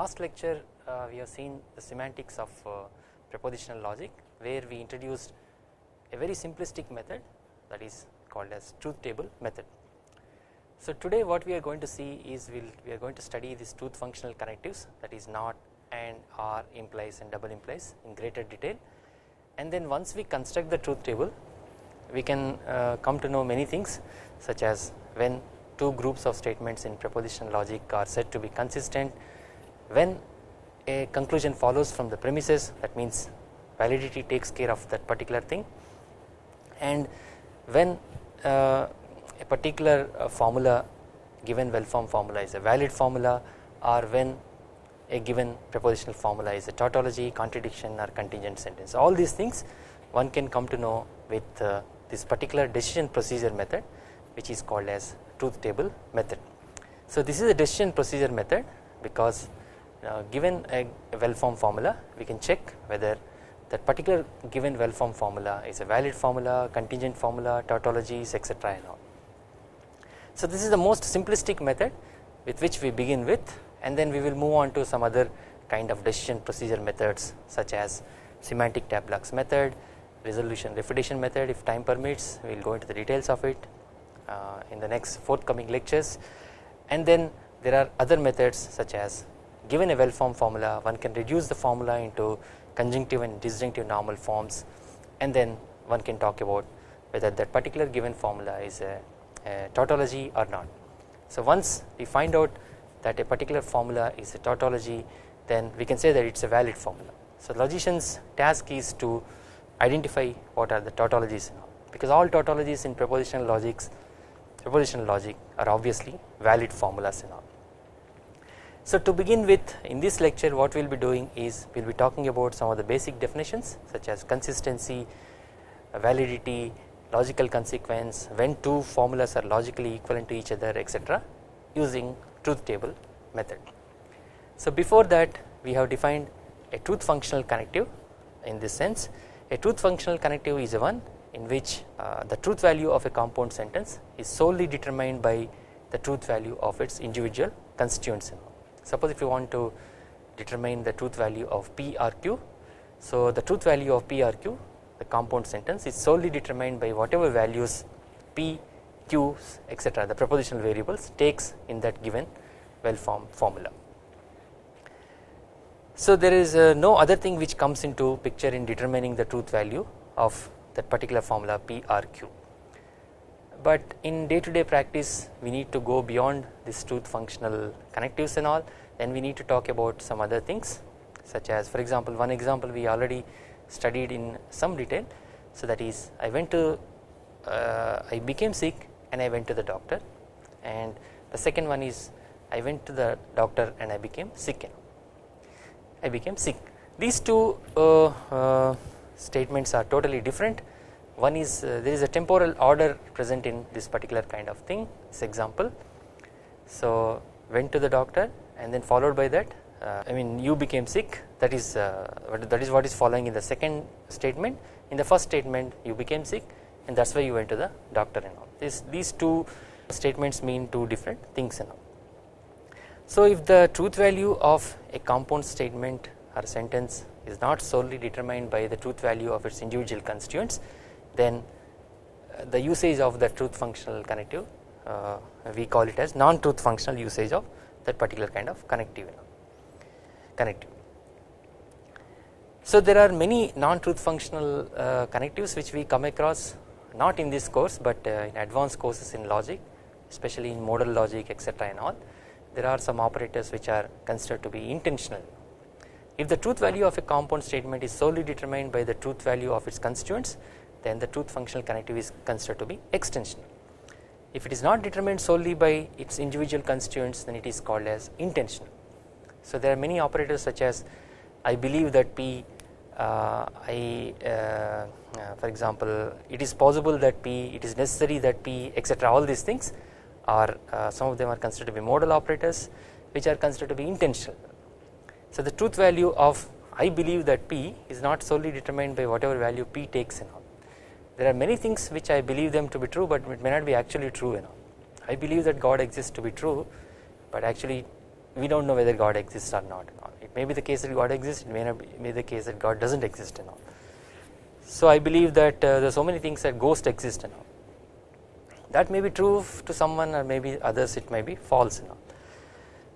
last lecture uh, we have seen the semantics of uh, propositional logic where we introduced a very simplistic method that is called as truth table method. So today what we are going to see is we'll, we are going to study these truth functional connectives that is not and or implies and double implies in greater detail and then once we construct the truth table we can uh, come to know many things such as when two groups of statements in propositional logic are said to be consistent when a conclusion follows from the premises that means validity takes care of that particular thing and when uh, a particular uh, formula given well formed formula is a valid formula or when a given propositional formula is a tautology contradiction or contingent sentence all these things one can come to know with uh, this particular decision procedure method which is called as truth table method. So this is a decision procedure method because uh, given a, well formed formula we can check whether that particular given well formed formula is a valid formula, contingent formula, tautologies etc and all. So this is the most simplistic method with which we begin with and then we will move on to some other kind of decision procedure methods such as semantic tableaux method, resolution refutation method if time permits we will go into the details of it uh, in the next forthcoming lectures and then there are other methods such as given a well formed formula one can reduce the formula into conjunctive and disjunctive normal forms and then one can talk about whether that particular given formula is a, a tautology or not. So once we find out that a particular formula is a tautology then we can say that it is a valid formula. So logician's task is to identify what are the tautologies because all tautologies in propositional logics propositional logic are obviously valid formulas and all. So to begin with in this lecture what we will be doing is we will be talking about some of the basic definitions such as consistency, validity, logical consequence, when two formulas are logically equivalent to each other etc using truth table method. So before that we have defined a truth functional connective in this sense a truth functional connective is a one in which uh, the truth value of a compound sentence is solely determined by the truth value of its individual constituents. Suppose if you want to determine the truth value of PRQ. so the truth value of PRQ the compound sentence is solely determined by whatever values P, Q etc the propositional variables takes in that given well formed formula. So there is uh, no other thing which comes into picture in determining the truth value of that particular formula PRQ. But in day to day practice we need to go beyond this truth functional connectives and all then we need to talk about some other things such as for example one example we already studied in some detail so that is I went to uh, I became sick and I went to the doctor and the second one is I went to the doctor and I became sick I became sick. These two uh, uh, statements are totally different. One is uh, there is a temporal order present in this particular kind of thing. This example. So went to the doctor and then followed by that. Uh, I mean you became sick. That is uh, that is what is following in the second statement. In the first statement you became sick and that's why you went to the doctor and all. This these two statements mean two different things and all. So if the truth value of a compound statement or sentence is not solely determined by the truth value of its individual constituents then uh, the usage of the truth functional connective uh, we call it as non-truth functional usage of that particular kind of connective connective. So there are many non-truth functional uh, connectives which we come across not in this course but uh, in advanced courses in logic especially in modal logic etc and all there are some operators which are considered to be intensional. If the truth value of a compound statement is solely determined by the truth value of its constituents then the truth functional connective is considered to be extensional. If it is not determined solely by its individual constituents then it is called as intensional. So there are many operators such as I believe that P uh, I uh, uh, for example it is possible that P it is necessary that P etc all these things are uh, some of them are considered to be modal operators which are considered to be intensional. So the truth value of I believe that P is not solely determined by whatever value P takes in all. There are many things which I believe them to be true but it may not be actually true you know. I believe that God exists to be true but actually we do not know whether God exists or not it may be the case that God exists it may not be, be the case that God does not exist and all. So I believe that uh, there are so many things that ghosts exist and all that may be true to someone or maybe others it may be false and all.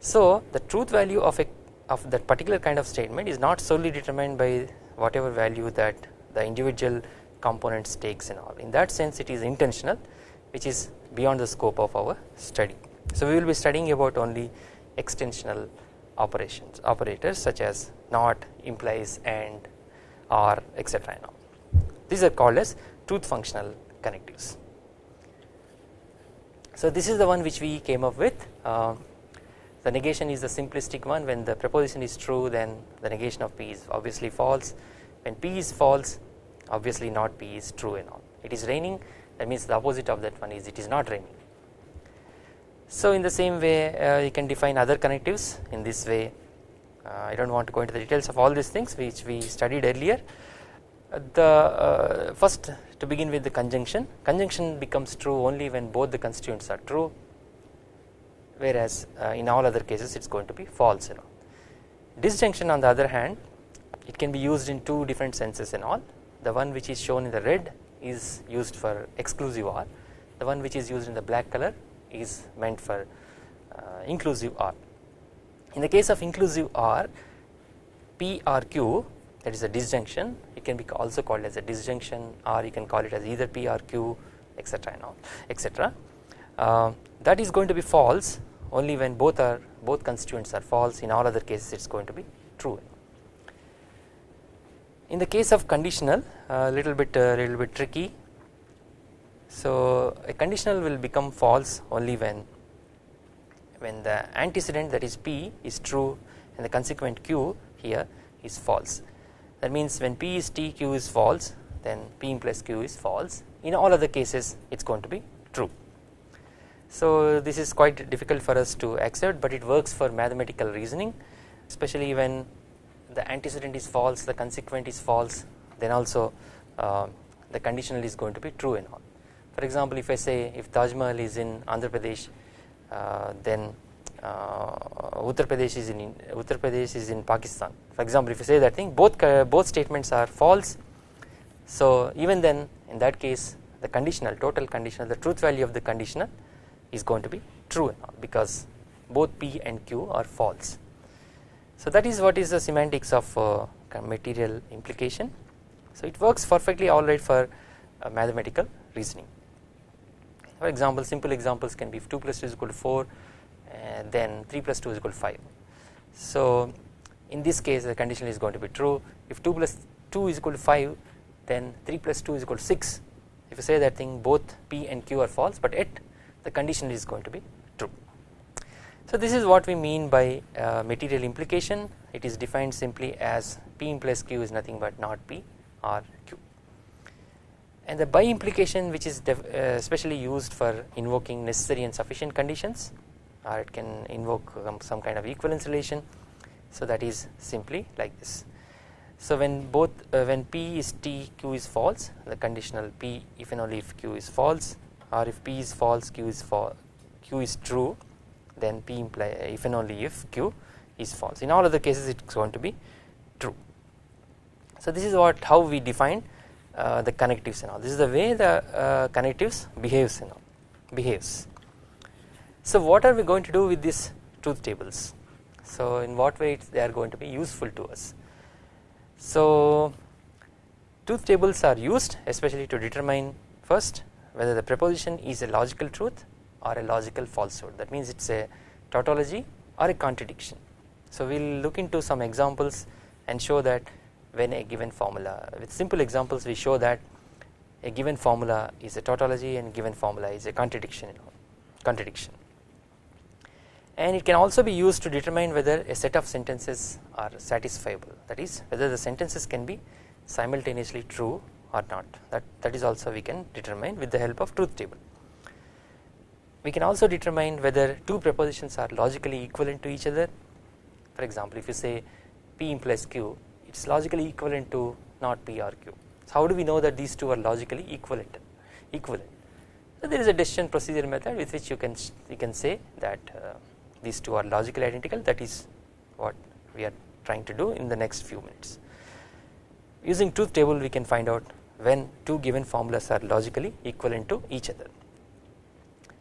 So the truth value of a of that particular kind of statement is not solely determined by whatever value that the individual components takes and all. In that sense it is intensional which is beyond the scope of our study. So we will be studying about only extensional operations operators such as not implies and or etc these are called as truth functional connectives. So this is the one which we came up with. Uh, the negation is the simplistic one. When the proposition is true then the negation of P is obviously false. When P is false obviously not P is true and all. It is raining that means the opposite of that one is it is not raining. So in the same way uh, you can define other connectives in this way. Uh, I do not want to go into the details of all these things which we studied earlier. Uh, the uh, first to begin with the conjunction. Conjunction becomes true only when both the constituents are true whereas uh, in all other cases it is going to be false and all. Disjunction on the other hand it can be used in two different senses and all the one which is shown in the red is used for exclusive OR the one which is used in the black color is meant for uh, inclusive OR. In the case of inclusive OR P or Q that is a disjunction it can be also called as a disjunction or you can call it as either P or Q etc and all etc uh, that is going to be false only when both are both constituents are false. In all other cases it is going to be true in the case of conditional a little bit a little bit tricky. So a conditional will become false only when when the antecedent that is p is true and the consequent q here is false. That means when p is t q is false then p implies q is false. In all other cases it is going to be true. So this is quite difficult for us to accept but it works for mathematical reasoning especially when the antecedent is false the consequent is false then also uh, the conditional is going to be true and all. For example if I say if Taj Mahal is in Andhra Pradesh uh, then uh, Uttar Pradesh is in Uttar Pradesh is in Pakistan. For example if you say that thing both both statements are false. So even then in that case the conditional total conditional the truth value of the conditional is going to be true and all because both P and Q are false so that is what is the semantics of uh, material implication. So it works perfectly alright for uh, mathematical reasoning. For example, simple examples can be 2 plus 2 is equal to 4 and then 3 plus 2 is equal to 5. So in this case the condition is going to be true if 2 plus 2 is equal to 5 then 3 plus 2 is equal to 6 if you say that thing both P and Q are false but yet the condition is going to be so this is what we mean by uh, material implication. It is defined simply as P implies Q is nothing but not P or Q. And the bi-implication which is uh, especially used for invoking necessary and sufficient conditions or it can invoke um, some kind of equivalence relation. So that is simply like this. So when both uh, when P is T Q is false the conditional P if and only if Q is false or if P is false Q is false Q is true then P imply if and only if Q is false in all other cases it is going to be true. So this is what how we define uh, the connectives and all this is the way the uh, connectives behaves and all behaves. So what are we going to do with these truth tables so in what way they are going to be useful to us. So truth tables are used especially to determine first whether the proposition is a logical truth or a logical falsehood. That means it is a tautology or a contradiction. So we will look into some examples and show that when a given formula with simple examples we show that a given formula is a tautology and given formula is a contradiction contradiction. And it can also be used to determine whether a set of sentences are satisfiable. That is whether the sentences can be simultaneously true or not. That that is also we can determine with the help of truth table we can also determine whether two propositions are logically equivalent to each other. For example if you say P implies Q it is logically equivalent to not P or Q. So how do we know that these two are logically equivalent? Equivalent. So there is a decision procedure method with which you can you can say that uh, these two are logically identical. That is what we are trying to do in the next few minutes. Using truth table we can find out when two given formulas are logically equivalent to each other.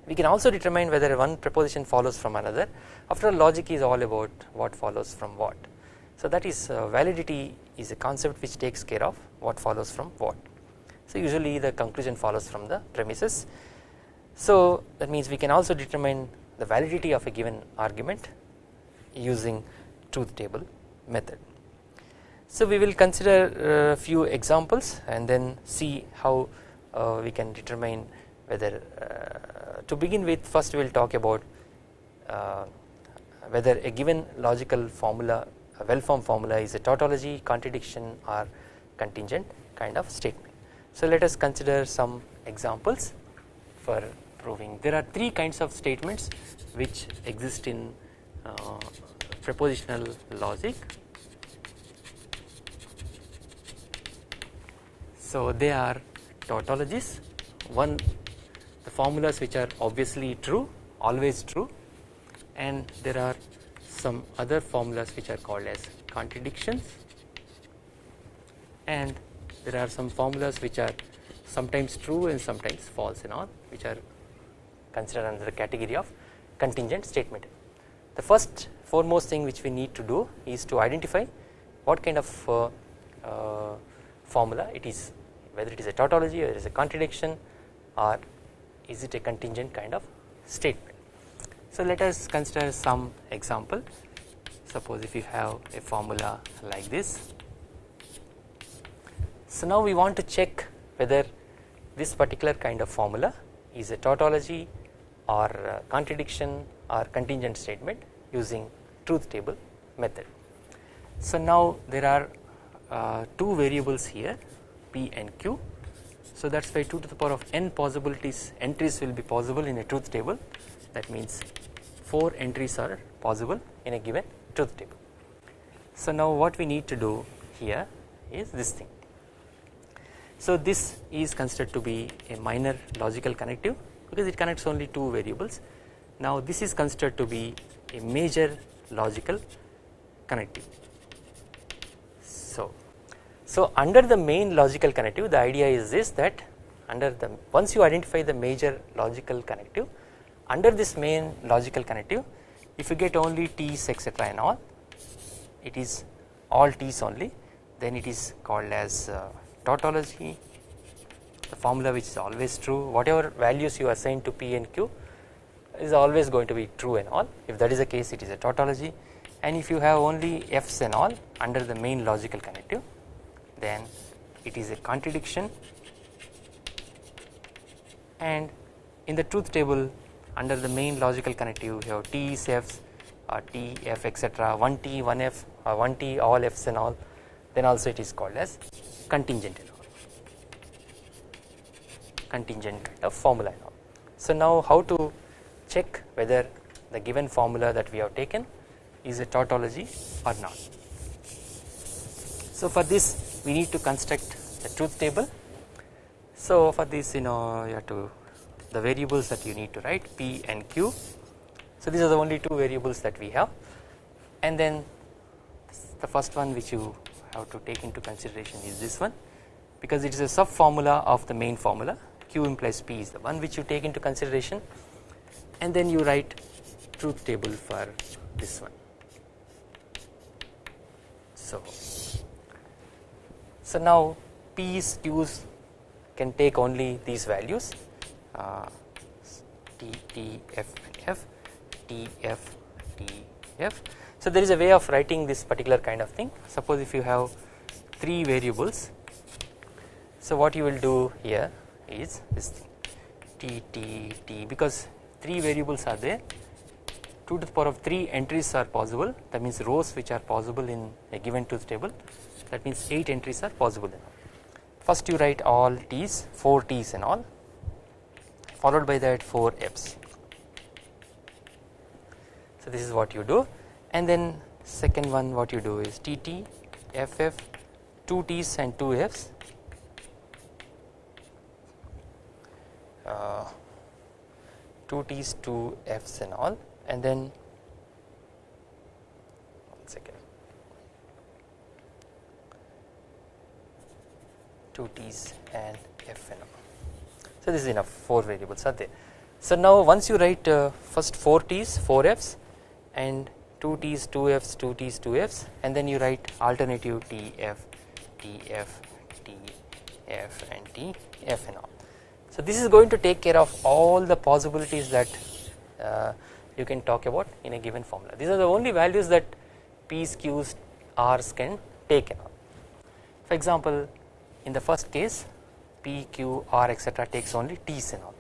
We can also determine whether one proposition follows from another after all logic is all about what follows from what. So that is uh, validity is a concept which takes care of what follows from what. So usually the conclusion follows from the premises. So that means we can also determine the validity of a given argument using truth table method. So we will consider a few examples and then see how uh, we can determine whether uh, to begin with first we will talk about uh, whether a given logical formula a well formed formula is a tautology contradiction or contingent kind of statement. So let us consider some examples for proving there are three kinds of statements which exist in uh, propositional logic. So they are tautologies one the formulas which are obviously true always true and there are some other formulas which are called as contradictions and there are some formulas which are sometimes true and sometimes false and all which are considered under the category of contingent statement. The first foremost thing which we need to do is to identify what kind of uh, uh, formula it is whether it is a tautology or it is a contradiction or is it a contingent kind of statement. So let us consider some example suppose if you have a formula like this. So now we want to check whether this particular kind of formula is a tautology or contradiction or contingent statement using truth table method. So now there are uh, two variables here p and q so that is why 2 to the power of n possibilities entries will be possible in a truth table that means 4 entries are possible in a given truth table. So now what we need to do here is this thing. So this is considered to be a minor logical connective because it connects only two variables. Now this is considered to be a major logical connective. So so under the main logical connective the idea is this that under the once you identify the major logical connective under this main logical connective if you get only t's etc and all it is all t's only then it is called as uh, tautology. The formula which is always true whatever values you assign to p and q is always going to be true and all. If that is the case it is a tautology. And if you have only f's and all under the main logical connective then it is a contradiction and in the truth table under the main logical connective you have t's f's or t f etc 1t 1f or 1t all f's and all then also it is called as contingent contingent kind of formula and all. So now how to check whether the given formula that we have taken is a tautology or not. So for this we need to construct a truth table. So for this you know you have to the variables that you need to write p and q. So these are the only two variables that we have and then the first one which you have to take into consideration is this one because it is a sub formula of the main formula q implies p is the one which you take into consideration and then you write truth table for this one. So so now P's Q's can take only these values. Uh, T T F F T F T F. So there is a way of writing this particular kind of thing. Suppose if you have three variables, so what you will do here is this thing. T T T because three variables are there. 2 to the power of 3 entries are possible. That means rows which are possible in a given truth table that means 8 entries are possible first you write all t's 4 t's and all followed by that 4 f's. So this is what you do. And then second one what you do is tt ff 2 t's and 2 f's. Uh, 2 t's 2 f's and all. And then second 2 t's and f and all. So this is enough 4 variables are there. So now once you write uh, first 4 t's 4 f's and 2 t's 2 f's 2 t's 2 f's and then you write alternative t f t f t f and t f and all. So this is going to take care of all the possibilities that uh, you can talk about in a given formula. These are the only values that p's, q's, r's can take care of. For example, in the first case p, q, r etc takes only t's and all.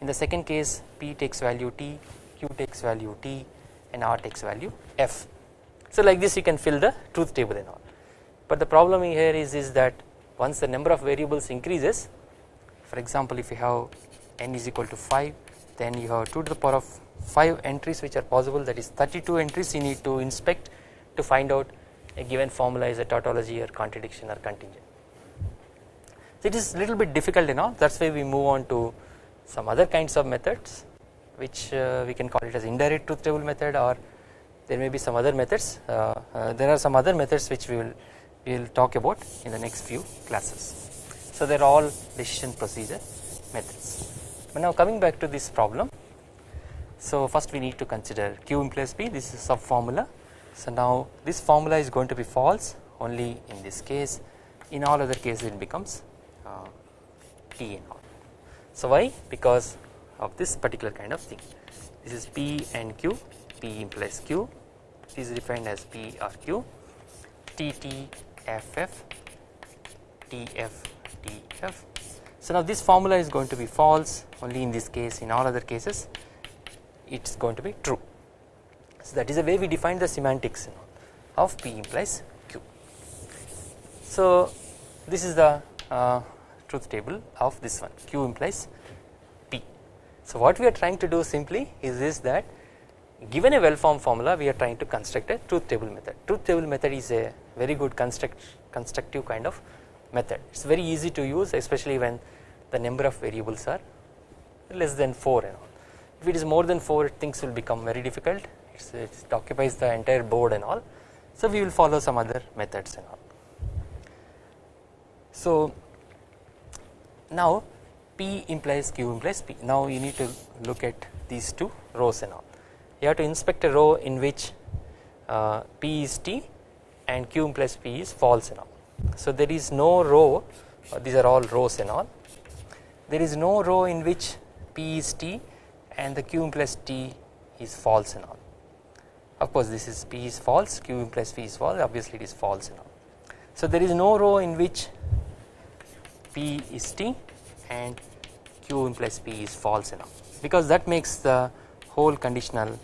In the second case p takes value t, q takes value t and r takes value f. So like this you can fill the truth table and all. But the problem here is, is that once the number of variables increases for example if you have n is equal to 5 then you have 2 to the power of 5 entries which are possible that is 32 entries you need to inspect to find out a given formula is a tautology or contradiction or contingent. So it is little bit difficult you know that is why we move on to some other kinds of methods which uh, we can call it as indirect truth table method or there may be some other methods uh, uh, there are some other methods which we will we will talk about in the next few classes. So they are all decision procedure methods. But now coming back to this problem. So first we need to consider Q implies P this is a sub formula. So now this formula is going to be false only in this case in all other cases it becomes T and all. So why because of this particular kind of thing this is P and Q P implies Q is defined as P or Q T T F F T F df. So now this formula is going to be false only in this case in all other cases it is going to be true. So that is the way we define the semantics of P implies Q. So this is the uh, truth table of this one Q implies P. So what we are trying to do simply is this that given a well formed formula we are trying to construct a truth table method. Truth table method is a very good construct constructive kind of method it is very easy to use especially when the number of variables are less than 4 and all. If it is more than 4 things will become very difficult it occupies the entire board and all so we will follow some other methods and all. So now P implies Q implies P. Now you need to look at these two rows and all. You have to inspect a row in which uh, P is T and Q implies P is false and all. So there is no row uh, these are all rows and all. There is no row in which P is T and the Q implies T is false and all. Of course this is P is false Q implies P is false obviously it is false and all. So there is no row in which P is T and Q implies P is false enough because that makes the whole conditional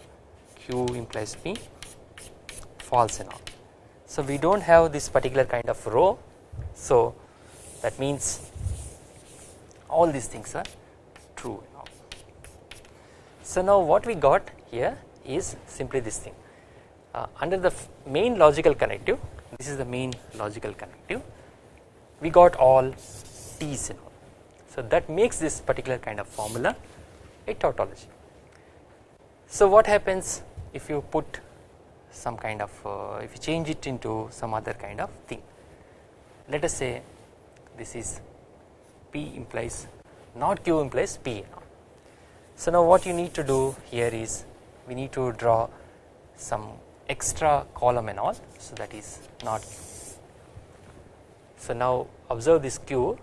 Q implies P false enough. So we do not have this particular kind of row so that means all these things are true now. So now what we got here is simply this thing uh, under the main logical connective this is the main logical connective we got all T's and all. So that makes this particular kind of formula a tautology. So what happens if you put some kind of uh, if you change it into some other kind of thing let us say this is P implies not Q implies P so now what you need to do here is we need to draw some extra column and all so that is not Q. So now observe this Q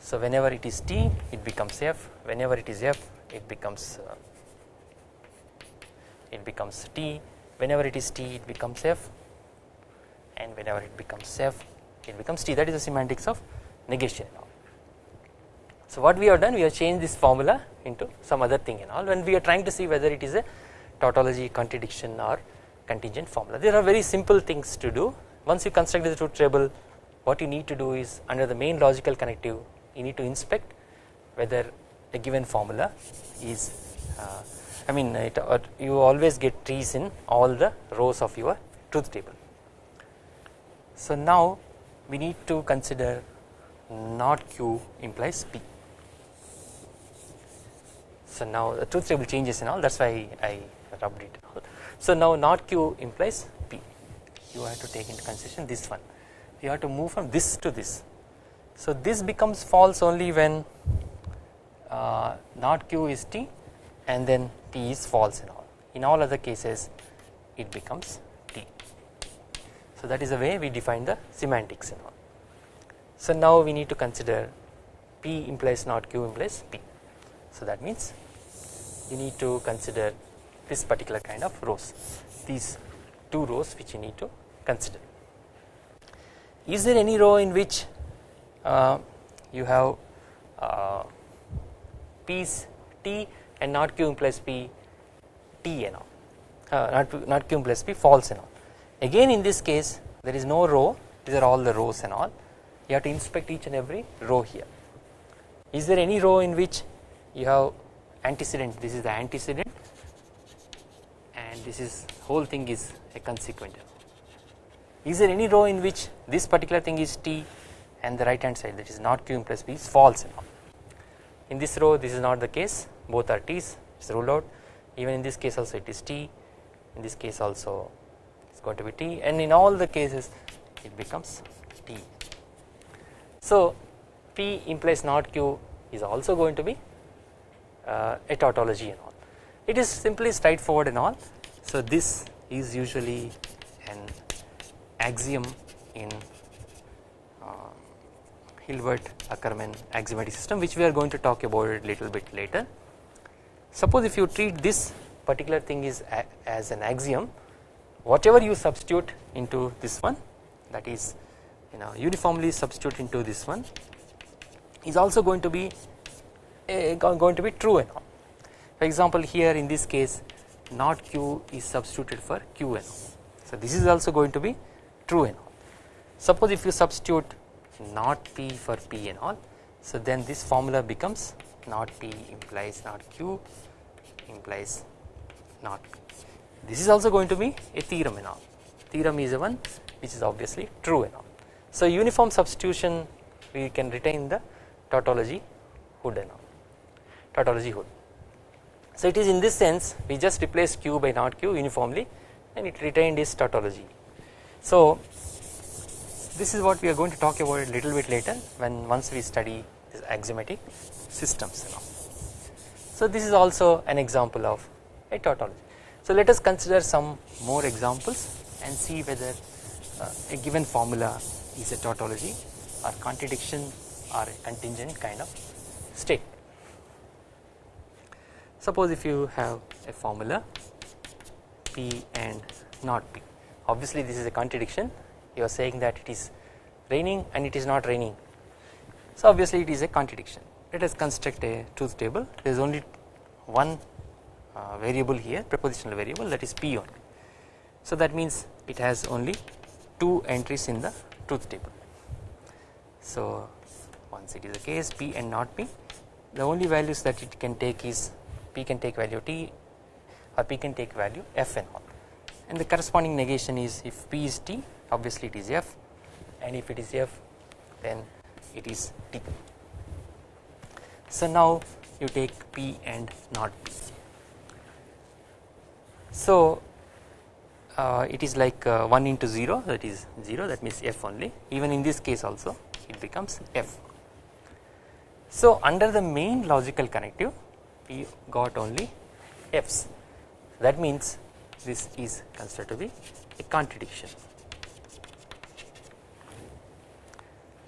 so whenever it is T it becomes F. Whenever it is F it becomes uh, it becomes T. Whenever it is t it becomes f. And whenever it becomes f it becomes t. That is the semantics of negation So what we have done we have changed this formula into some other thing and all. When we are trying to see whether it is a tautology contradiction or contingent formula there are very simple things to do. Once you construct the truth table what you need to do is under the main logical connective you need to inspect whether a given formula is uh, I mean it, you always get trees in all the rows of your truth table. So now we need to consider not q implies p. So now the truth table changes and all that is why I rubbed it out. So now not q implies p. you have to take into consideration this one you have to move from this to this. So this becomes false only when uh, not q is t and then t is false in all in all other cases it becomes t. So that is the way we define the semantics in all. So now we need to consider p implies not q implies p. So that means you need to consider this particular kind of rows these two rows which you need to consider. Is there any row in which you have uh, p's t and not q implies p t and all uh, not, not q implies p false and all. Again in this case there is no row these are all the rows and all you have to inspect each and every row here. Is there any row in which you have antecedent this is the antecedent and this is whole thing is a consequent. Is there any row in which this particular thing is t and the right hand side that is not q plus p is false and all. In this row this is not the case. Both are t's it is ruled out. Even in this case also it is t. In this case also it is going to be t. And in all the cases it becomes t. So p implies not q is also going to be uh, a tautology and all. It is simply straightforward and all. So this is usually an axiom in Hilbert Ackermann axiomatic system which we are going to talk about it little bit later. Suppose if you treat this particular thing is as an axiom whatever you substitute into this one that is you know uniformly substitute into this one is also going to be uh, going to be true and all. For example here in this case not q is substituted for q and all. So this is also going to be true and all. Suppose if you substitute not p for p and all so then this formula becomes not p implies not q implies not p. This is also going to be a theorem and all theorem is a one which is obviously true and all. So uniform substitution we can retain the tautology hood and all tautology hood. So it is in this sense we just replace q by not q uniformly and it retained its tautology. So this is what we are going to talk about a little bit later when once we study axiomatic systems. So this is also an example of a tautology. So let us consider some more examples and see whether uh, a given formula is a tautology or contradiction or a contingent kind of state. Suppose if you have a formula P and not P obviously this is a contradiction you are saying that it is raining and it is not raining. So obviously it is a contradiction. Let us construct a truth table. There is only one uh, variable here prepositional variable that is P only. So that means it has only two entries in the truth table. So once it is the case P and not P the only values that it can take is P can take value T or P can take value F and all. And the corresponding negation is if P is T obviously it is F and if it is F then it is T. So now you take P and not P. So uh, it is like uh, 1 into 0 that is 0 that means F only even in this case also it becomes F. So under the main logical connective we got only f's that means this is considered to be a contradiction.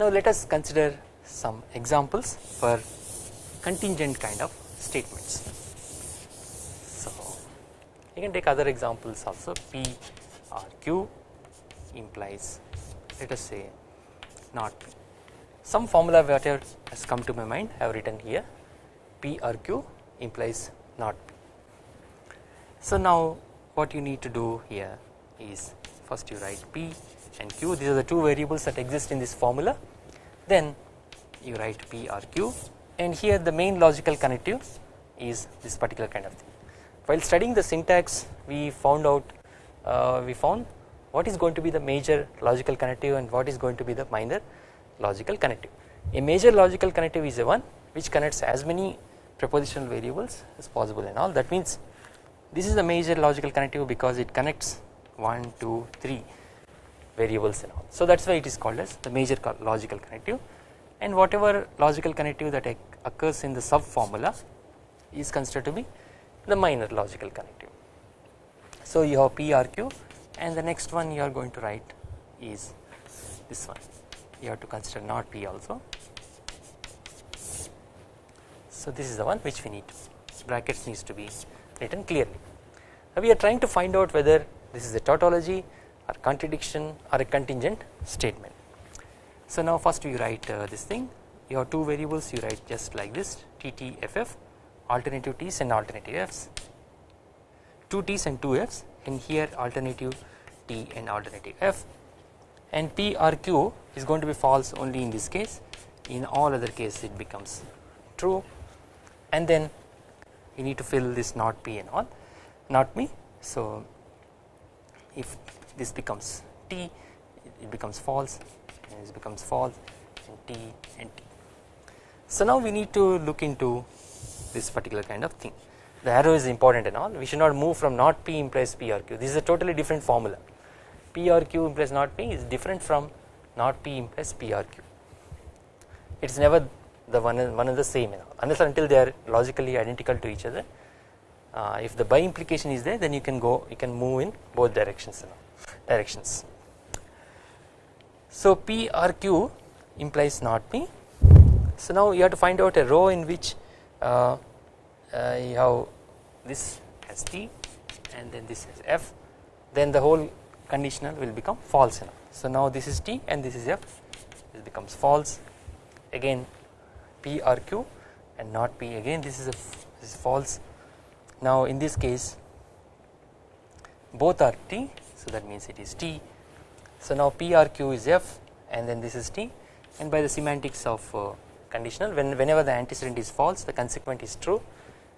Now let us consider some examples for contingent kind of statements. So you can take other examples also P or Q implies let us say not P. Some formula whatever has come to my mind I have written here P or Q implies not P. So now what you need to do here is first you write P and Q these are the two variables that exist in this formula then you write P or Q and here the main logical connective is this particular kind of thing. While studying the syntax we found out uh, we found what is going to be the major logical connective and what is going to be the minor logical connective. A major logical connective is a one which connects as many prepositional variables as possible and all that means this is the major logical connective because it connects 1 2 3 variables and all. So that is why it is called as the major logical connective and whatever logical connective that occurs in the sub formula is considered to be the minor logical connective. So you have PRQ and the next one you are going to write is this one you have to consider not P also. So this is the one which we need brackets needs to be written clearly. Now we are trying to find out whether this is a tautology or contradiction or a contingent statement. So now first we write uh, this thing. You have two variables you write just like this TTFF alternative T's and alternative F's. 2 T's and 2 F's and here alternative T and alternative F. And P or Q is going to be false only in this case. In all other cases it becomes true. And then you need to fill this not P and all not me. So if this becomes T it becomes false and this becomes false and T and T. So now we need to look into this particular kind of thing. The arrow is important and all. We should not move from not P implies P or Q. This is a totally different formula. P or Q implies not P is different from not P implies P or Q. It is never the one one and the same you know, unless until they are logically identical to each other. Uh, if the bi-implication is there then you can go you can move in both directions you know, directions. So P or Q implies not P. So now you have to find out a row in which uh, uh, you have this has T and then this has F. Then the whole conditional will become false now. So now this is T and this is F. This becomes false. Again P or Q and not P. Again this is a this is false. Now in this case both are T so that means it is T. So now PRQ is F and then this is T. And by the semantics of uh, conditional when whenever the antecedent is false the consequent is true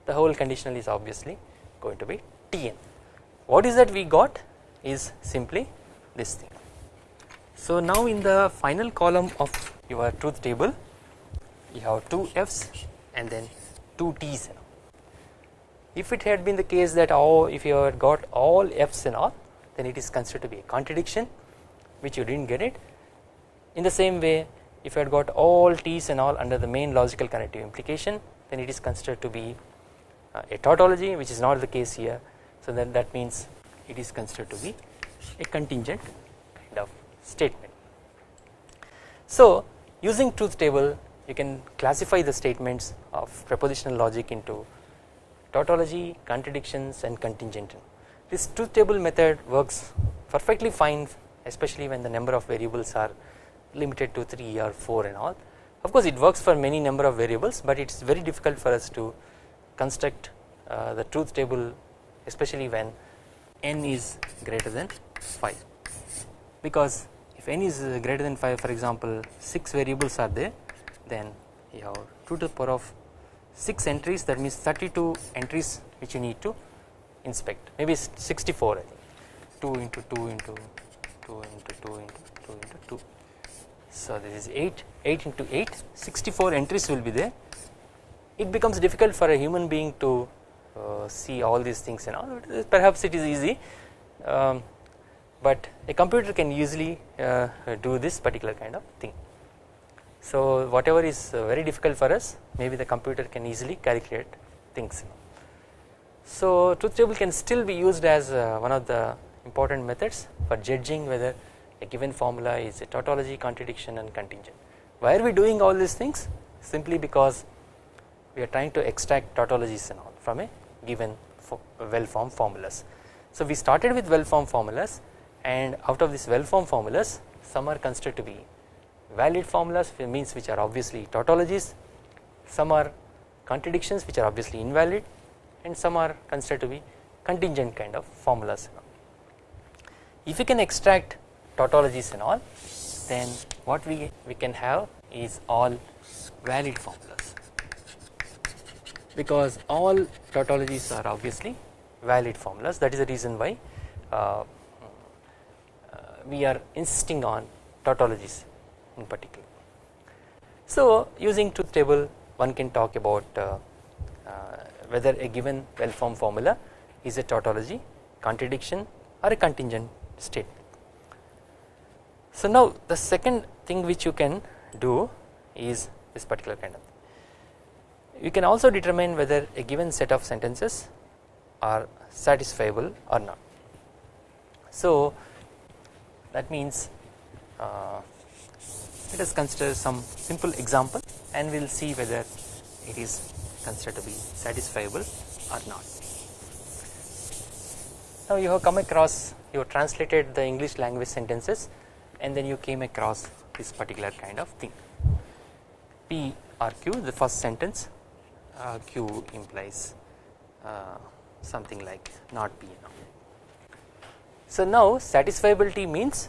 the whole conditional is obviously going to be Tn. What is that we got is simply this thing. So now in the final column of your truth table you have two F's and then two T's. If it had been the case that oh if you had got all F's and all then it is considered to be a contradiction which you did not get it in the same way if you had got all T's and all under the main logical connective implication then it is considered to be uh, a tautology which is not the case here so then that means it is considered to be a contingent kind of statement. So using truth table you can classify the statements of propositional logic into tautology, contradictions and contingent. This truth table method works perfectly fine especially when the number of variables are limited to 3 or 4 and all. Of course it works for many number of variables but it is very difficult for us to construct uh, the truth table especially when n is greater than 5 because if n is greater than 5 for example 6 variables are there then you have 2 to the power of 6 entries that means 32 entries which you need to inspect. Maybe 64 I think. 2 into 2 into 2 into 2 into 2 into 2 so this is 8 8 into 8 64 entries will be there. It becomes difficult for a human being to uh, see all these things and all perhaps it is easy. Um, but a computer can easily uh, do this particular kind of thing. So whatever is uh, very difficult for us maybe the computer can easily calculate things. So truth table can still be used as uh, one of the important methods for judging whether a given formula is a tautology, contradiction and contingent. Why are we doing all these things? Simply because we are trying to extract tautologies and all from a given well formed formulas. So we started with well formed formulas and out of these well formed formulas some are considered to be valid formulas means which are obviously tautologies some are contradictions which are obviously invalid and some are considered to be contingent kind of formulas. If you can extract tautologies and all then what we, we can have is all valid formulas because all tautologies are obviously valid formulas that is the reason why uh, uh, we are insisting on tautologies in particular. So using truth table one can talk about uh, uh, whether a given well formed formula is a tautology, contradiction or a contingent state. So now the second thing which you can do is this particular kind of you can also determine whether a given set of sentences are satisfiable or not. So that means uh, let us consider some simple example and we will see whether it is considered to be satisfiable or not. Now you have come across you have translated the English language sentences and then you came across this particular kind of thing P or Q the first sentence uh, Q implies uh, something like not P now. So now satisfiability means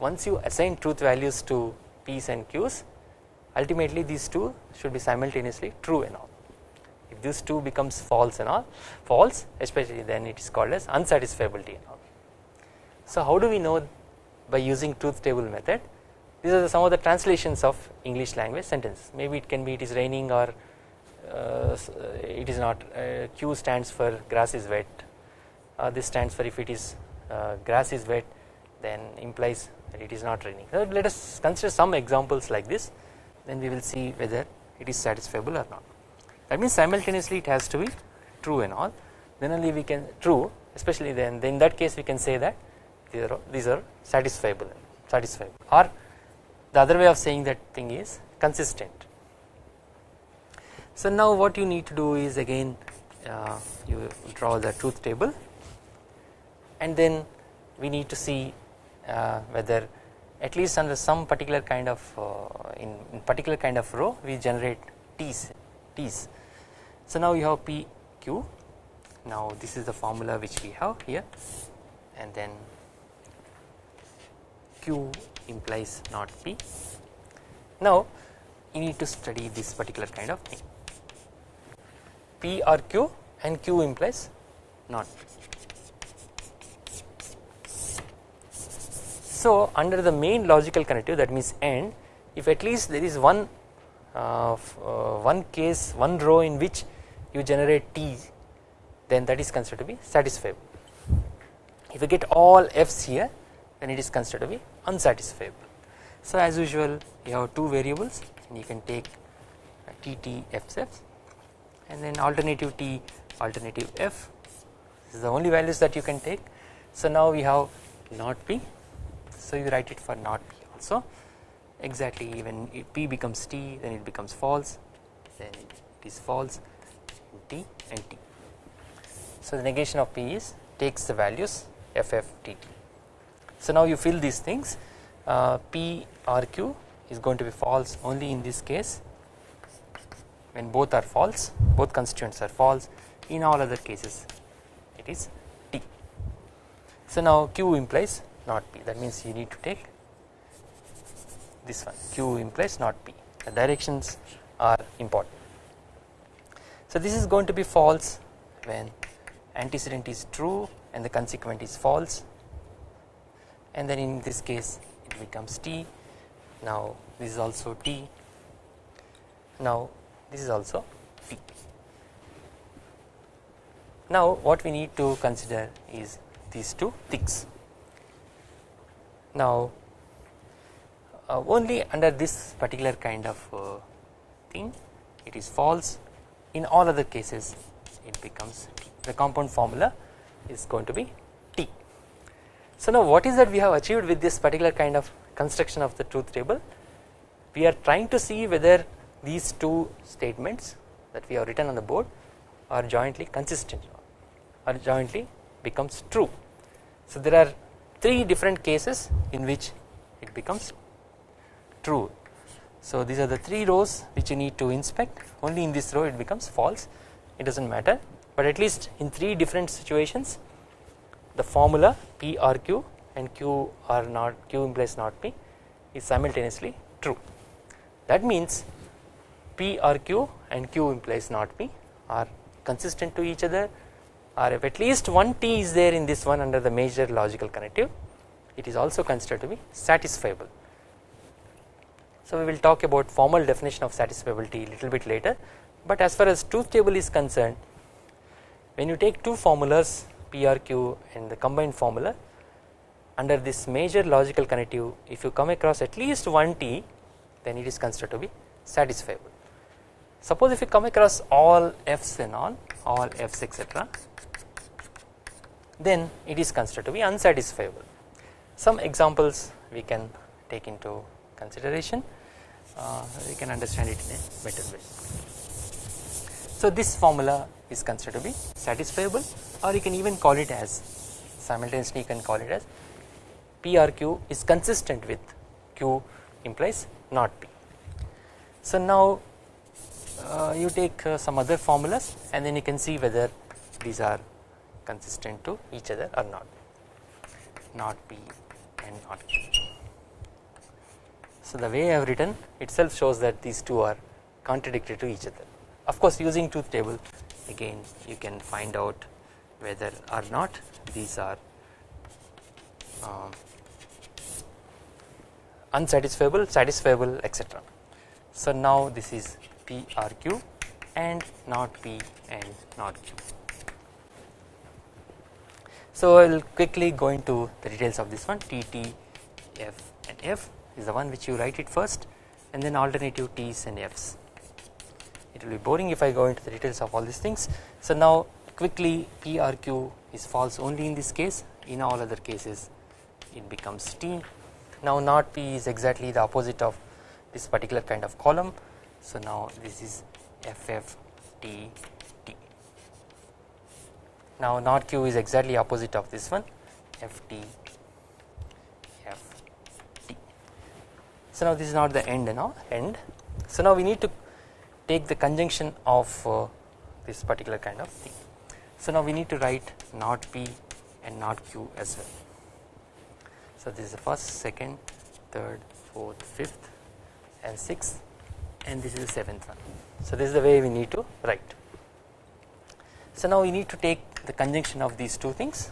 once you assign truth values to P's and Q's ultimately these two should be simultaneously true and all. If this two becomes false and all false especially then it is called as unsatisfiability and all. So how do we know by using truth table method? These are some of the translations of English language sentences. Maybe it can be it is raining or uh, it is not uh, Q stands for grass is wet. Uh, this stands for if it is uh, grass is wet then implies that it is not raining. So let us consider some examples like this then we will see whether it is satisfiable or not. That means simultaneously it has to be true and all. Then only we can true especially then, in that case we can say that these are, these are satisfiable satisfiable. Or the other way of saying that thing is consistent. So now what you need to do is again uh, you draw the truth table. And then we need to see uh, whether at least under some particular kind of uh, in, in, particular kind of row we generate t's t's. So now you have p q now this is the formula which we have here and then q implies not p. Now you need to study this particular kind of thing p or q and q implies not p. So under the main logical connective that means AND if at least there is one uh, uh, one case one row in which you generate t then that is considered to be satisfiable. If you get all f's here then it is considered to be unsatisfiable. So as usual you have two variables and you can take TT t t f f and then alternative t alternative f this is the only values that you can take. So now we have not p so you write it for not p also exactly when p becomes t then it becomes false then it is false t and t. So the negation of p is takes the values f f t t. So now you fill these things uh, p is going to be false only in this case when both are false both constituents are false in all other cases it is t. So now q implies not p that means you need to take this one q implies not p the directions are important. So this is going to be false when antecedent is true and the consequent is false and then in this case it becomes t now this is also t now this is also t. Now what we need to consider is these two things. Now uh, only under this particular kind of uh, thing it is false in all other cases it becomes the compound formula is going to be t. So now what is that we have achieved with this particular kind of construction of the truth table we are trying to see whether these two statements that we have written on the board are jointly consistent or jointly becomes true. So there are three different cases in which it becomes true. So these are the three rows which you need to inspect only in this row it becomes false it does not matter but at least in three different situations the formula P or Q and Q are not Q implies not P is simultaneously true. That means P or Q and Q implies not P are consistent to each other or if at least one T is there in this one under the major logical connective it is also considered to be satisfiable. So we will talk about formal definition of satisfiability a little bit later but as far as truth table is concerned when you take two formulas P or Q and the combined formula under this major logical connective if you come across at least one T then it is considered to be satisfiable. Suppose if you come across all F's and all all F's etc then it is considered to be unsatisfiable. Some examples we can take into consideration uh, we can understand it in a better way. So this formula is considered to be satisfiable or you can even call it as simultaneously you can call it as P or Q is consistent with Q implies not P. So now uh, you take uh, some other formulas and then you can see whether these are consistent to each other or not not P and not Q. So the way I have written itself shows that these two are contradictory to each other of course using truth table again you can find out whether or not these are uh, unsatisfiable, satisfiable etc. So now this is P or Q and not P and not Q. So I will quickly go into the details of this one T T F and F is the one which you write it first and then alternative T's and F's. It will be boring if I go into the details of all these things. So now quickly P or Q is false only in this case in all other cases it becomes T. Now not P is exactly the opposite of this particular kind of column. So now this is FF T T. Now not Q is exactly opposite of this one FT FT. So now this is not the end all end. So now we need to take the conjunction of uh, this particular kind of thing. So now we need to write not P and not Q as well. So this is the first, second, third, fourth, fifth and sixth and this is the seventh one. So this is the way we need to write. So now we need to take the conjunction of these two things.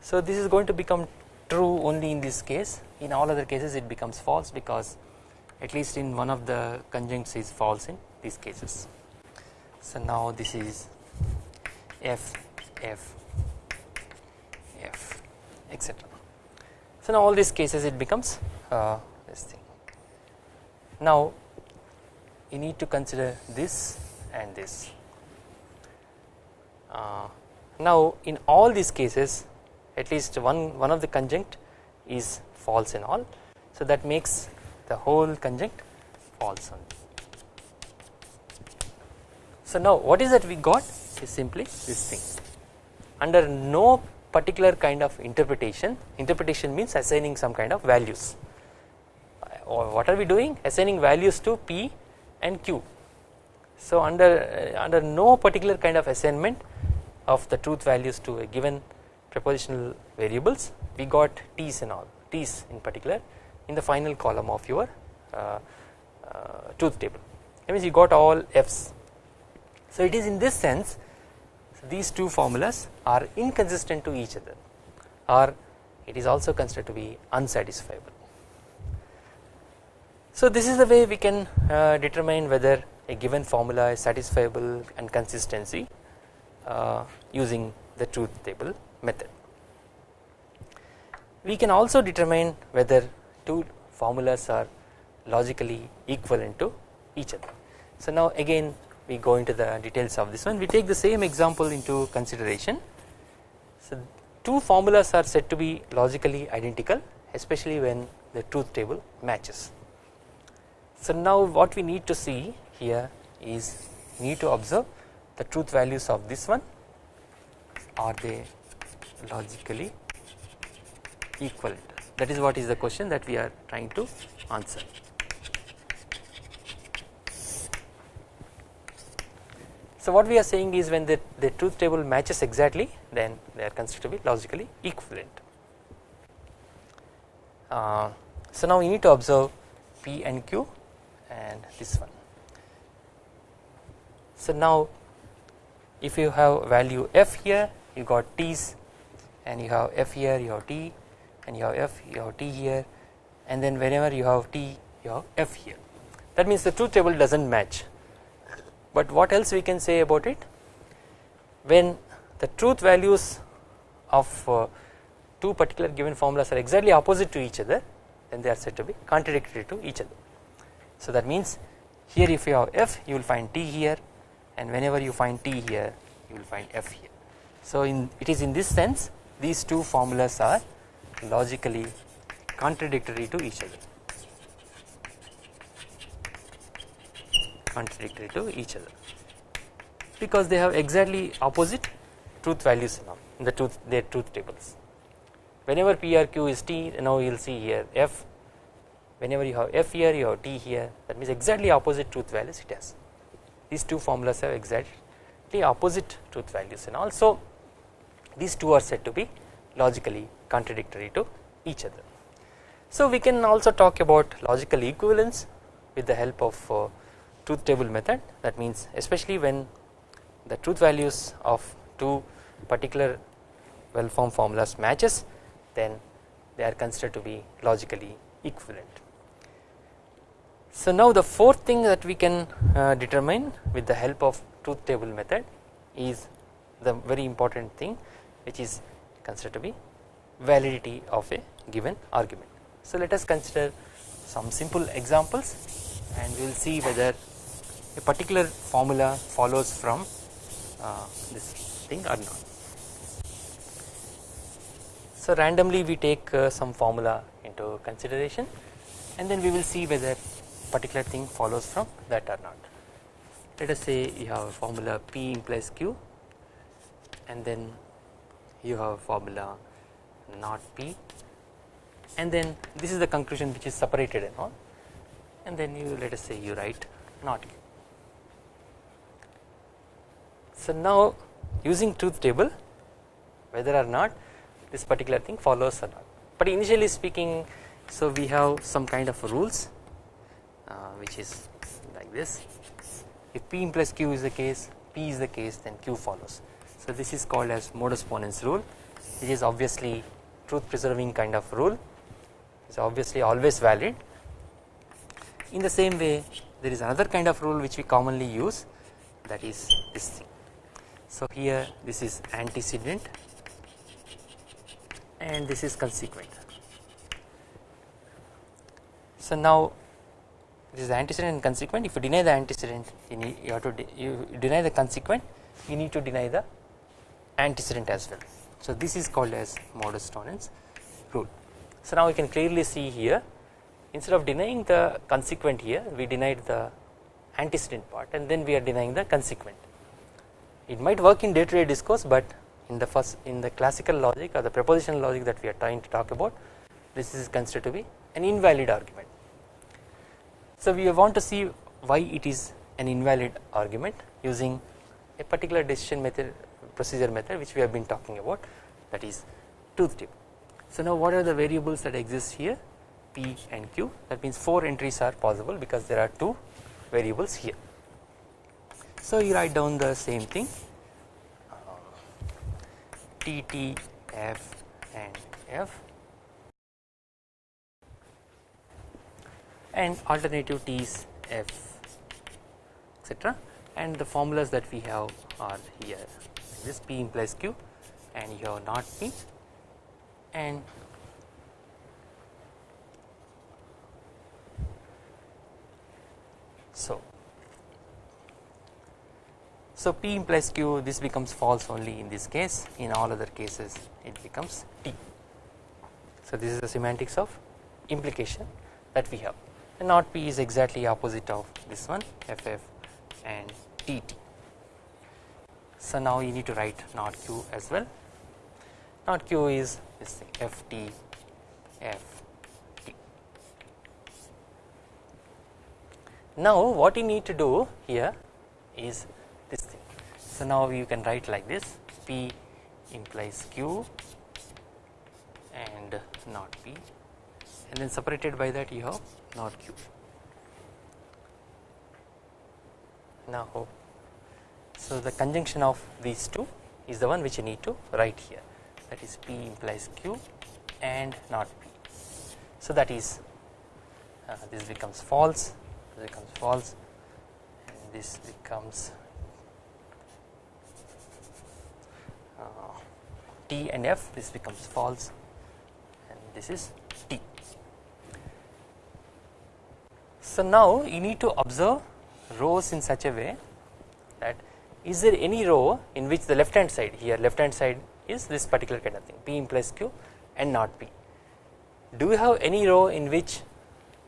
So this is going to become true only in this case in all other cases it becomes false because at least in one of the conjuncts is false in these cases. So now this is F F F etc. So now all these cases it becomes uh, this thing. Now you need to consider this and this. Uh, now in all these cases at least one one of the conjunct is false in all. So that makes the whole conjunct false only. So now what is that we got is simply this thing under no particular kind of interpretation interpretation means assigning some kind of values or what are we doing assigning values to P and Q. So under uh, under no particular kind of assignment of the truth values to a given propositional variables we got T's and all T's in particular in the final column of your uh, uh, truth table. That means you got all F's. So it is in this sense these two formulas are inconsistent to each other or it is also considered to be unsatisfiable. So this is the way we can uh, determine whether a given formula is satisfiable and consistency Uh, using the truth table method. We can also determine whether two formulas are logically equivalent to each other. So now again we go into the details of this one we take the same example into consideration. So two formulas are said to be logically identical especially when the truth table matches. So now what we need to see here is need to observe the truth values of this one are they logically equivalent that is what is the question that we are trying to answer. So what we are saying is when the, the truth table matches exactly then they are considered to be logically equivalent. Uh, so now we need to observe P and Q and this one. So now if you have value F here you got T's. And you have F here you have T. And you have F you have T here. And then whenever you have T you have F here. That means the truth table does not match. But what else we can say about it? When the truth values of uh, two particular given formulas are exactly opposite to each other then they are said to be contradictory to each other. So that means here if you have f you will find t here and whenever you find t here you will find f here. So in it is in this sense these two formulas are logically contradictory to each other. Contradictory to each other. Because they have exactly opposite truth values now in the truth their truth tables. Whenever P or Q is T now you will see here F. Whenever you have F here you have T here. That means exactly opposite truth values it has these two formulas have exactly opposite truth values and also these two are said to be logically contradictory to each other. So we can also talk about logical equivalence with the help of uh, truth table method that means especially when the truth values of two particular well formed formulas matches then they are considered to be logically equivalent. So now the fourth thing that we can uh, determine with the help of truth table method is the very important thing which is considered to be validity of a given argument. So let us consider some simple examples and we will see whether a particular formula follows from uh, this thing or not. So randomly we take uh, some formula into consideration and then we will see whether particular thing follows from that or not. Let us say you have a formula P implies Q and then you have a formula not P and then this is the conclusion which is separated and all and then you let us say you write not Q. So now using truth table whether or not this particular thing follows or not but initially speaking so we have some kind of rules which is like this. If P implies Q is the case P is the case then Q follows. So this is called as modus ponens rule. Which is obviously truth preserving kind of rule. Is obviously always valid. In the same way there is another kind of rule which we commonly use that is this thing. So here this is antecedent and this is consequent. So now this is antecedent and consequent if you deny the antecedent you, need, you have to de you deny the consequent you need to deny the antecedent as well. So this is called as modus ponens rule. So now we can clearly see here instead of denying the consequent here we denied the antecedent part and then we are denying the consequent it might work in day to day discourse but in the first in the classical logic or the propositional logic that we are trying to talk about this is considered to be an invalid argument. So we want to see why it is an invalid argument using a particular decision method procedure method which we have been talking about that is truth table. So now what are the variables that exist here P and Q that means 4 entries are possible because there are 2 variables here. So you write down the same thing T T F and F and alternative T's F etc and the formulas that we have are here. This P implies Q and you not P. And so so P implies Q this becomes false only in this case. In all other cases it becomes T. So this is the semantics of implication that we have and not P is exactly opposite of this one FF and TT. So now you need to write not Q as well not Q is this thing FT FT. Now what you need to do here is this thing. So now you can write like this P implies Q and not P and then separated by that you have not Q. Now so the conjunction of these two is the one which you need to write here that is P implies Q and not P. So that is uh, this becomes false this becomes false and this becomes T and F this becomes false and this is T. So now you need to observe rows in such a way that is there any row in which the left hand side here left hand side is this particular kind of thing P implies Q and not P. Do you have any row in which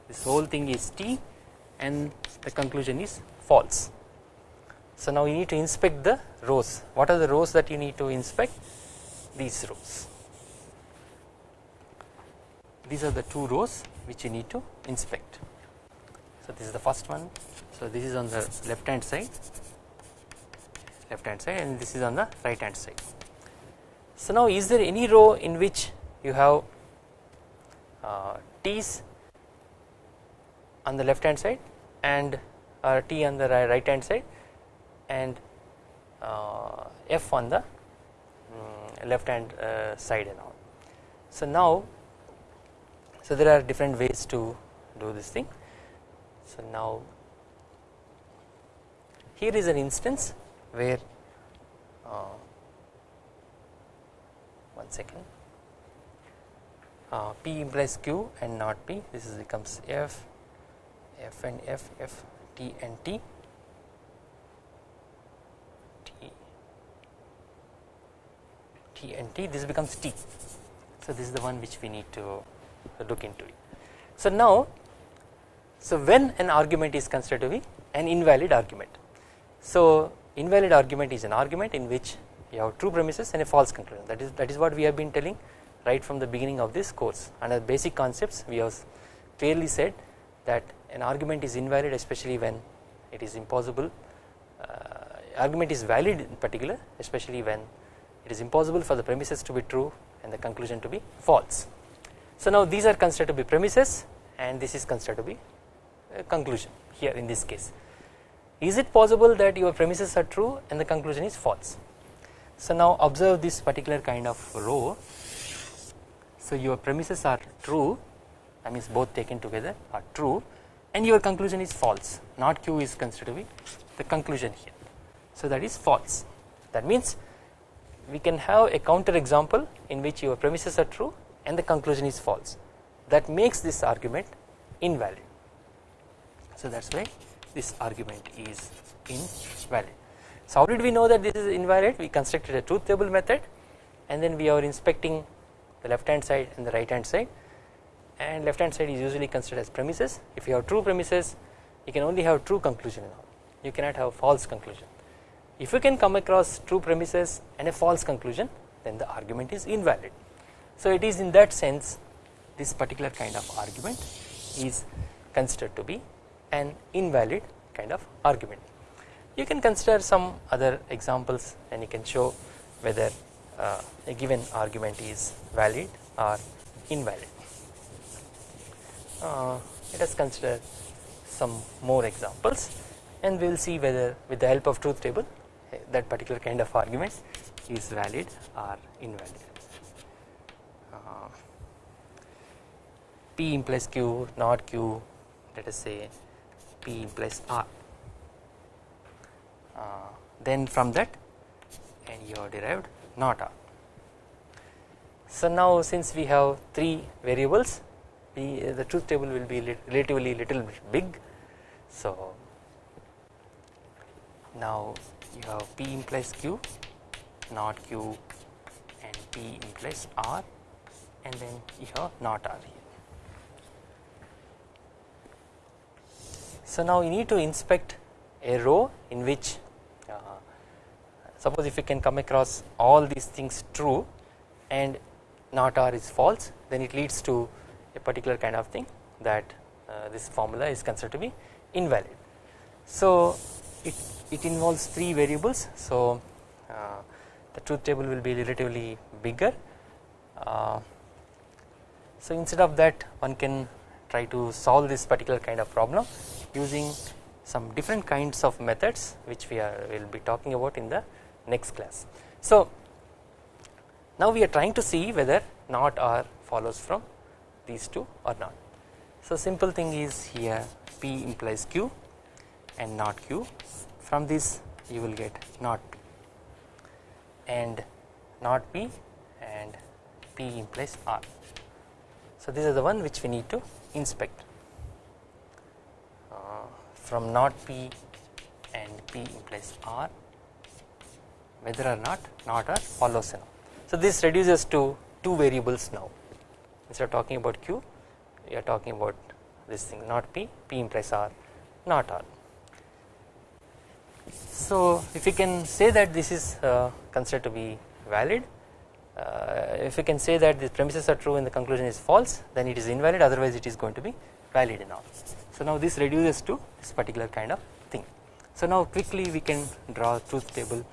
this whole thing is T and the conclusion is false. So now you need to inspect the rows what are the rows that you need to inspect these rows these are the two rows which you need to inspect. So this is the first one so this is on the left hand side left hand side and this is on the right hand side. So now is there any row in which you have uh, T's on the left hand side and uh, T on the right hand side and uh, F on the um, left hand uh, side and all. So now so there are different ways to do this thing. So now here is an instance where uh, one second. Uh, P implies Q and not P. This is becomes F F and F F T and T. T. T and T this becomes T. So this is the one which we need to look into it. So now so when an argument is considered to be an invalid argument. So invalid argument is an argument in which you have true premises and a false conclusion. That is that is what we have been telling right from the beginning of this course. And under basic concepts we have clearly said that an argument is invalid especially when it is impossible uh, argument is valid in particular especially when it is impossible for the premises to be true and the conclusion to be false. So now these are considered to be premises and this is considered to be conclusion here in this case. Is it possible that your premises are true and the conclusion is false? So now observe this particular kind of row. So your premises are true that means both taken together are true and your conclusion is false not q is considered to be the conclusion here. So that is false that means we can have a counter example in which your premises are true and the conclusion is false that makes this argument invalid. So that is why this argument is invalid. So how did we know that this is invalid we constructed a truth table method and then we are inspecting the left hand side and the right hand side and left hand side is usually considered as premises if you have true premises you can only have true conclusion you cannot have false conclusion. If you can come across true premises and a false conclusion then the argument is invalid. So it is in that sense this particular kind of argument is considered to be an invalid kind of argument. You can consider some other examples and you can show whether uh, a given argument is valid or invalid. Uh, let us consider some more examples and we will see whether with the help of truth table eh, that particular kind of argument is valid or invalid. Uh, P implies Q not Q let us say P implies R. Uh, then from that and you have derived not R. So now since we have 3 variables we, uh, the truth table will be relatively little bit big. So now you have P implies Q not Q and P implies R and then you have not R here. So now you need to inspect a row in which uh, suppose if you can come across all these things true and not R is false then it leads to a particular kind of thing that uh, this formula is considered to be invalid. So it, it involves 3 variables so uh, the truth table will be relatively bigger. Uh, so instead of that one can try to solve this particular kind of problem using some different kinds of methods which we are will be talking about in the next class. So now we are trying to see whether not R follows from these two or not. So simple thing is here P implies Q and not Q from this you will get not P and not P and P implies R So these are the one which we need to inspect from not P and P implies R whether or not not or follows now. So this reduces to two variables now instead of talking about Q we are talking about this thing not P, P implies R not R. So if you can say that this is uh, considered to be valid uh, if you can say that the premises are true and the conclusion is false then it is invalid otherwise it is going to be valid all. So now this reduces to this particular kind of thing. So now quickly we can draw truth table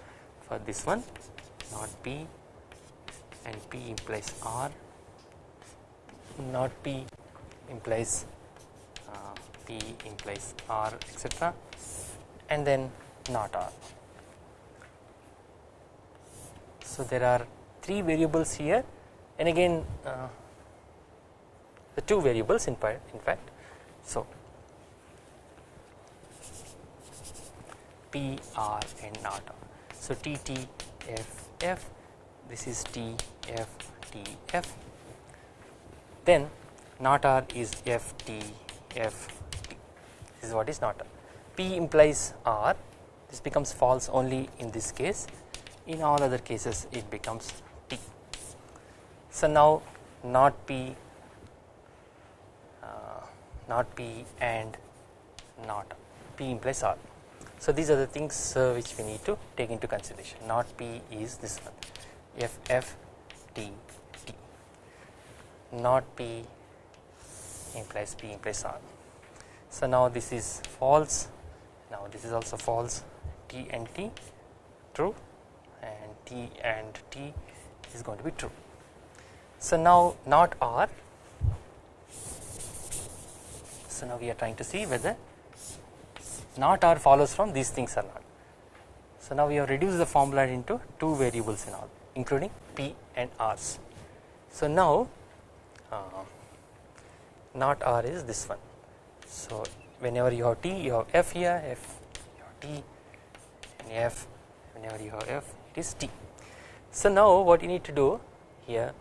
for this one not P and P implies R not P implies uh, P implies R etc and then not R. So there are three variables here and again uh, the two variables in, in fact. So P R and not R. So T T F F this is T F T F then not R is F T F T this is what is not R. P implies R this becomes false only in this case in all other cases it becomes T. So now not P uh, not P and not P implies R. So these are the things uh, which we need to take into consideration not P is this one. F F T T. Not P implies P implies R. So now this is false. Now this is also false. T and T true. And T and T is going to be true. So now not R. So now we are trying to see whether not R follows from these things or not. So now we have reduced the formula into two variables in all including P and R's. So now uh, not R is this one. So whenever you have T you have F here F you have T and F whenever you have F it is T. So now what you need to do here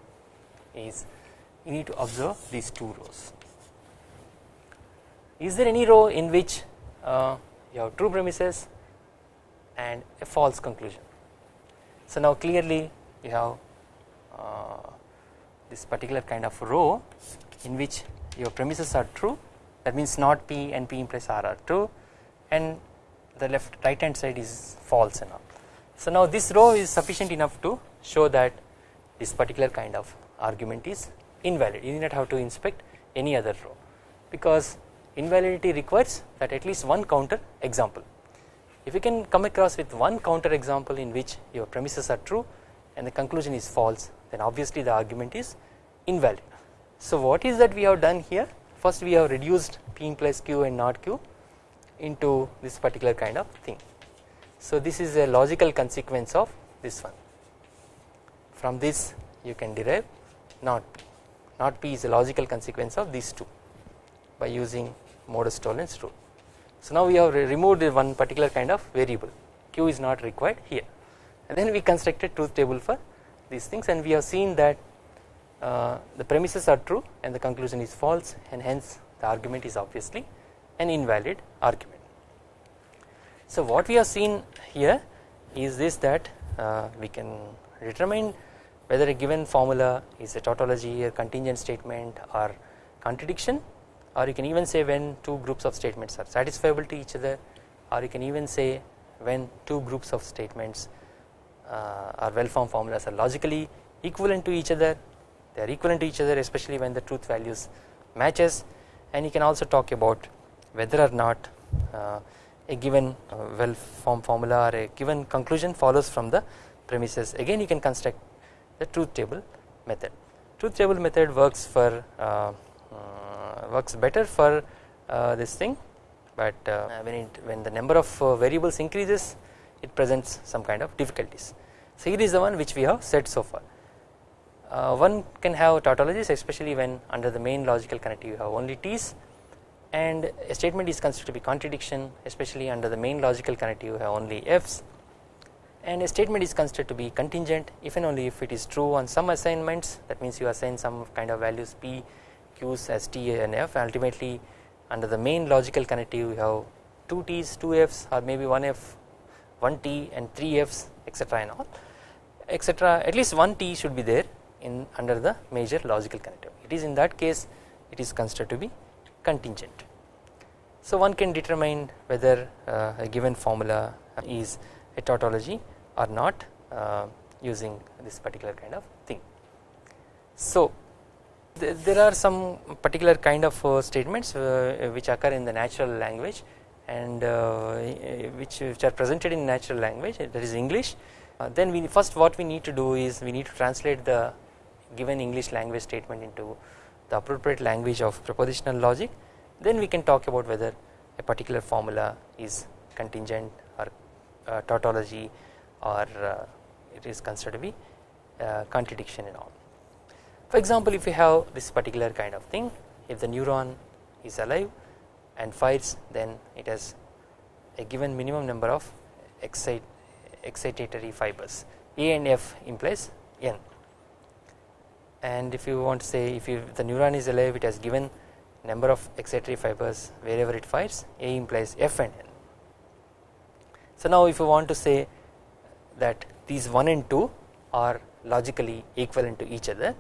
is you need to observe these two rows. Is there any row in which uh, you have true premises and a false conclusion. So now clearly you have uh, this particular kind of row in which your premises are true that means not P and P implies R are true and the left right hand side is false all. So now this row is sufficient enough to show that this particular kind of argument is invalid you do not have to inspect any other row because invalidity requires that at least one counter example. If you can come across with one counter example in which your premises are true and the conclusion is false then obviously the argument is invalid. So what is that we have done here first we have reduced P implies Q and not Q into this particular kind of thing. So this is a logical consequence of this one from this you can derive not P not P is a logical consequence of these two by using modus tollens rule. So now we have removed one particular kind of variable q is not required here and then we constructed truth table for these things and we have seen that uh, the premises are true and the conclusion is false and hence the argument is obviously an invalid argument. So what we have seen here is this that uh, we can determine whether a given formula is a tautology a contingent statement or contradiction or you can even say when two groups of statements are satisfiable to each other or you can even say when two groups of statements uh, or well formed formulas are logically equivalent to each other. They are equivalent to each other especially when the truth values matches. And you can also talk about whether or not uh, a given uh, well formed formula or a given conclusion follows from the premises. Again you can construct the truth table method. Truth table method works for uh, works better for uh, this thing but uh, when it when the number of uh, variables increases it presents some kind of difficulties. So here is the one which we have said so far. Uh, one can have tautologies especially when under the main logical connective you have only T's and a statement is considered to be contradiction especially under the main logical connective you have only F's and a statement is considered to be contingent if and only if it is true on some assignments that means you assign some kind of values P Q's as T and F ultimately under the main logical connective we have 2 T's 2 F's or maybe 1 F 1 T and 3 F's etc and all etc at least 1 T should be there in under the major logical connective it is in that case it is considered to be contingent. So one can determine whether uh, a given formula is a tautology or not uh, using this particular kind of thing. So there are some particular kind of uh, statements uh, which occur in the natural language and uh, which, are presented in natural language that is English then we first what we need to do is we need to translate the given English language statement into the appropriate language of propositional logic then we can talk about whether a particular formula is contingent or tautology or it is considered to be contradiction and all. For example, if you have this particular kind of thing, if the neuron is alive and fires, then it has a given minimum number of excite, excitatory fibers. A and F implies N. And if you want to say if you, the neuron is alive, it has given number of excitatory fibers wherever it fires, A implies F and N. So now if you want to say that these 1 and 2 are logically equivalent to each other.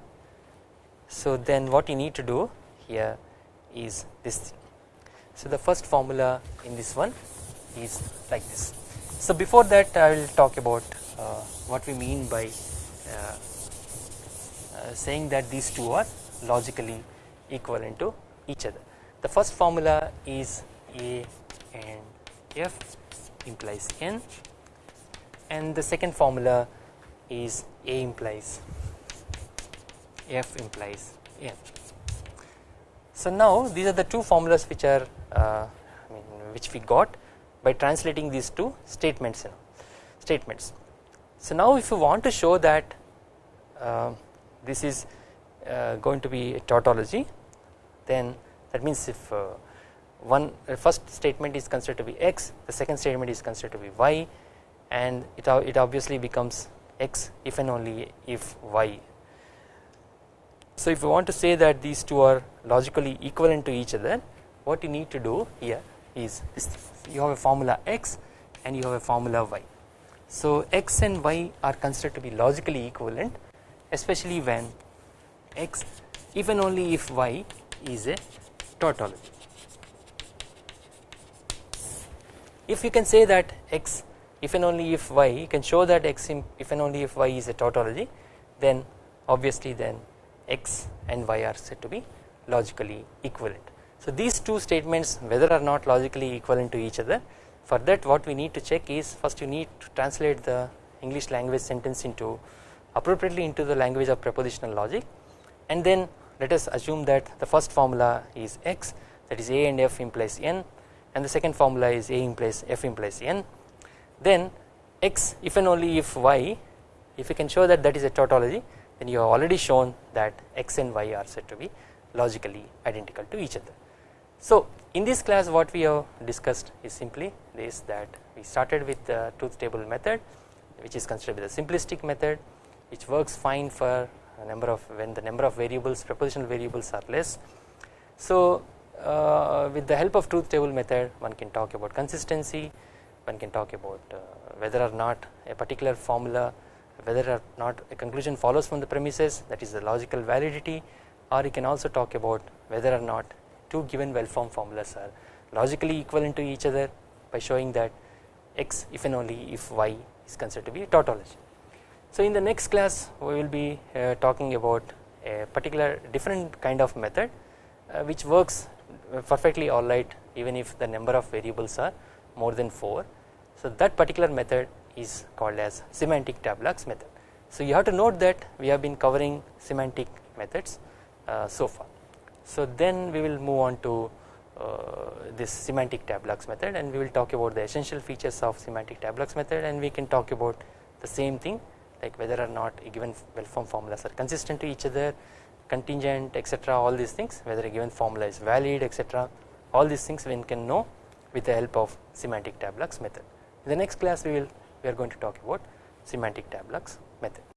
So then what you need to do here is this thing. So the first formula in this one is like this. So before that I will talk about uh, what we mean by uh, uh, saying that these two are logically equivalent to each other. The first formula is A and F implies N and the second formula is A implies F implies N. So now these are the two formulas which are uh, I mean which we got by translating these two statements know, statements. So now if you want to show that uh, this is uh, going to be a tautology then that means if uh, one first statement is considered to be x the second statement is considered to be y and it, it obviously becomes x if and only if y. So if you want to say that these two are logically equivalent to each other what you need to do here is you have a formula x and you have a formula y. So x and y are considered to be logically equivalent especially when x if and only if y is a tautology. If you can say that x if and only if y you can show that x if and only if y is a tautology then obviously then x and y are said to be logically equivalent. So these two statements whether or not logically equivalent to each other for that what we need to check is first you need to translate the English language sentence into appropriately into the language of propositional logic and then let us assume that the first formula is x that is a and f implies n and the second formula is a implies f implies n then x if and only if y if you can show that that is a tautology then you have already shown that x and y are said to be logically identical to each other. So in this class what we have discussed is simply this that we started with the truth table method which is considered the simplistic method which works fine for a number of when the number of variables propositional variables are less. So uh, with the help of truth table method one can talk about consistency one can talk about uh, whether or not a particular formula whether or not a conclusion follows from the premises that is the logical validity or you can also talk about whether or not two given well formed formulas are logically equivalent to each other by showing that x if and only if y is considered to be a tautology. So in the next class we will be uh, talking about a particular different kind of method uh, which works perfectly alright even if the number of variables are more than 4. So that particular method is called as semantic tableaux method. So you have to note that we have been covering semantic methods uh, so far. So then we will move on to uh, this semantic tableaux method and we will talk about the essential features of semantic tableaux method and we can talk about the same thing like whether or not a given well formed formulas are consistent to each other contingent etc all these things whether a given formula is valid etc all these things one can know with the help of semantic tableaux method. In the next class we will we are going to talk about semantic tableaux method.